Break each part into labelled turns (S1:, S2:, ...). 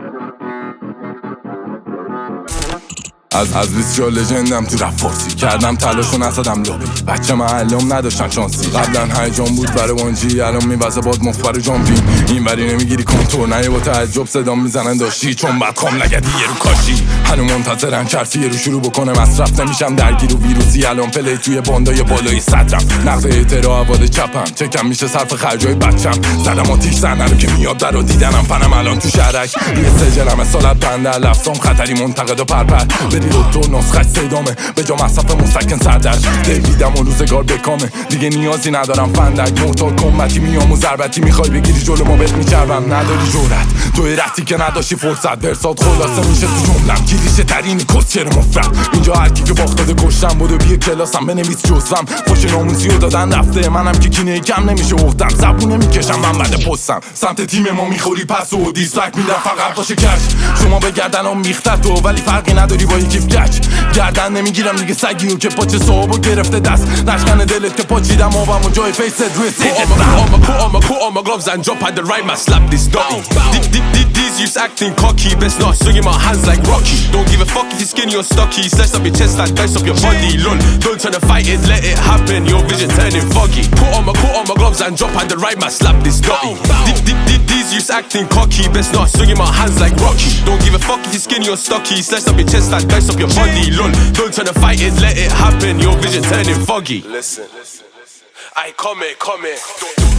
S1: Thank you. از از 20 لژندم تو رفت فارسی. کردم تلاشو نزدم لابی بچه معلم نداشتن شانسی. قبلا هیجان بود برای وانجی الان میوزه باد مفبر جامپین. این وری نمی‌گیری کنتور نه با تعجب صدا می‌زنن داشتی. چون بعد کام نگدی یه رو کاشی. هنو منتظرن چرفی رو شروع بکنه. مصرف نمیشم. درگیر و ویروسی. الان پلی توی باندای بالای صدرم. نقد اعتراع عواد چپم. چکم میشه صرف خرجای بچم. زدم آتیش زنه رو که میاد در و دیدنم. فنم الان تو شهرک یه سجلم سالت بنده. لفظام خطری منتقد و پرپر. بری تو نسخش صدامه. به جا مصرف مستکن سردر دیویدم و روزگار بکامه. دیگه نیازی ندارم فندک موتور کمتی میام و ضربتی می‌خوای بگیری جلو ما بهت میچربم. نداری جورت تو رفتی که نداشتی فرصت. برسات خلاصه میشه تو جملم. کلیشه ترین کسچر مفرد. اینجا هر کی که باختاده کشتم بودو بیا کلاسم بنویس جزم. خوش ناموسی رو دادن رفته منم که کینه کم نمیشه. افتم زبونه می‌کشم من بعد پستم. سمت تیم ما می‌خوری پس و دیسلایک میدم فقط باشه کش. شما به گردنم میخته تو ولی فرقی نداری با یکی گچ. گردن نمی‌گیرم دیگه سگیو که پاچه صحابو گرفته دست. نشکن دلت که پاچیدم آبم و جای فیست روی سیجت
S2: Put on my, put on my gloves and jump at the right man, slap this dotty. These youths acting cocky, best not swinging my hands like Rocky. Don't give a fuck if you're skinny or stocky, slice up your chest and dice up your body. Lol, don't try to fight it, let it happen. Your vision turning foggy. Put on my, put on my gloves and drop at the right man, slap this dotty. These youths acting cocky, best not swinging my hands like Rocky. Don't give a fuck if you're skinny or stocky, slice up your chest and dice up your body. Lol, don't try to fight it, let it happen. Your vision turning foggy.
S3: Listen, I come here, come here.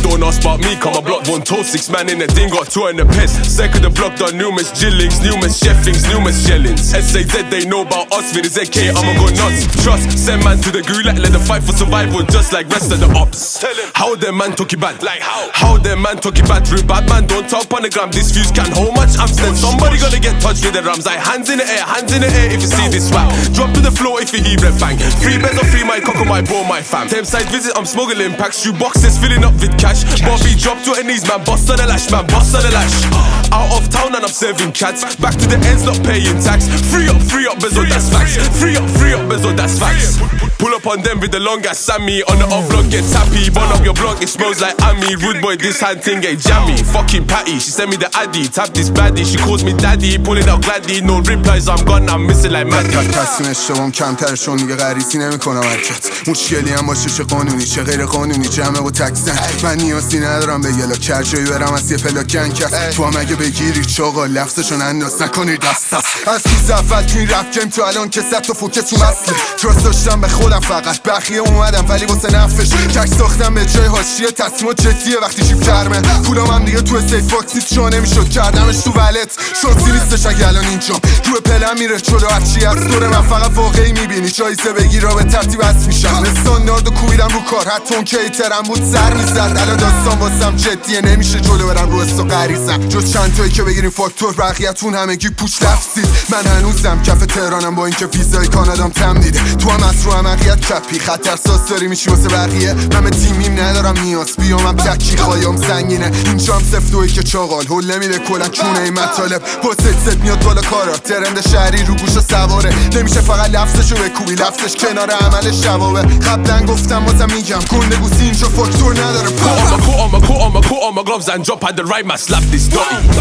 S2: Don't ask about me, come I block one toe, six man in the thing, got two in the piss. Second the block done numerous jillings, numerous chefings, numerous shellings. SAZ they know about us, with his AK, I'ma go nuts. Trust, send man to the gulag, let them fight for survival, just like rest of the ops. How them man talk it bad?
S3: Like how?
S2: How them man talk it bad? Real bad man, don't talk on the gram. This fuse can't hold much I'm Amstel. Somebody gonna get touched with the rams. Like hands in the air, hands in the air if you see this rap. Drop to the floor if you hear red bang. Free beds or free my cock my bro, my fam. Same side visit, I'm smuggling packs. Shoe boxes filling up with cash. Bobby drop to her knees, man. Bust on the lash, man. Bust on the lash. Out of town and I'm serving cats. Back to the ends, not paying tax. Free up, free up, bezo, that's facts. Free up, free up, bezo, that's facts. Pull up on them with the long ass Sammy. On the off block, get tappy. Burn up your block, it smells like Ami. Rude boy, this hand thing ain't jammy. Fucking patty, she sent me the addy. Tap this baddie, she calls me daddy. Pulling out gladdy, no replies, I'm gone, I'm missing like Maddie.
S4: تصمیم اشتبام کمتر چون دیگه غریزی نمی‌کنم حرکت مشکلی هم باشه چه قانونی چه غیر قانونی جمعه و تکسن من نیازی ندارم به یلا کرجایی برم از یه پلاکن کس تو هم اگه بگیری چاقا لفظشون انداز نکنی دست است از کی زفت تو این رفت گیم تو الان که ست تو فوکه تو مسله تراست داشتم به خودم فقط بقیه اومدم ولی واسه نفش. کش ساختم به جای حاشیه تصمیم جدیه وقتی جیب کرمه پولام هم دیگه تو سیف باکس نیست چون نمی‌شد کردمش تو ولت شانسی نیستش اگه الان اینجام روی پلم میره جلو هرچی از دور من فقط واقعی می‌بینی. جایزه بگیر به ترتیب از میشم. استاندارد و کوبیدم رو کار. حتی اون کیترم بود سر می‌زد. الان داستان واسم جدیه نمیشه جلو برم رو استو غریزم. جز چند تایی که بگیریم فاکتور بقیه‌تون همگی پوش لفظید من هنوزم کف تهرانم با اینکه ویزای کانادام تمدیده. تو هم از رو عمقیت کپی خطر ساز داری میشی واسه بقیه. من تیمیم ندارم نیاز. بیام هم تکی خوایم سنگینه. اینجام سفتوی که چاقال هل نمیده کلا چونه این مطالب. با ست میاد بالا کارا. ترند شهری رو گوش سواره. نمیشه فقط لفظشو بکوبی. لفظش کنار عملش جوابه قبلا گفتم بازم میگم. گنده گوسی اینجا فاکتور نداره.
S2: My, put on my, on my, on my gloves and jump at the right man, slap this dotty.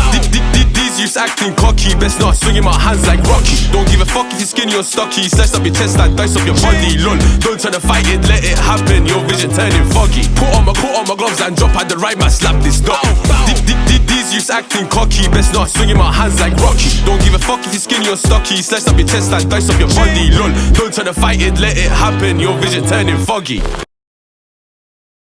S2: These youths acting cocky, best not swinging my hands like Rocky. Don't give a fuck if you're skinny or stocky, slice up your chest and dice up your body. Lol, don't try to fight it, let it happen. Your vision turning foggy. Put on my, put on my gloves and jump at the right man, slap this dotty. These youths acting cocky, best not swinging my hands like Rocky. Don't give a fuck if you're skinny or stocky, slice up your chest and dice up your body. Lol, don't try to fight it, let it happen. Your vision turning foggy.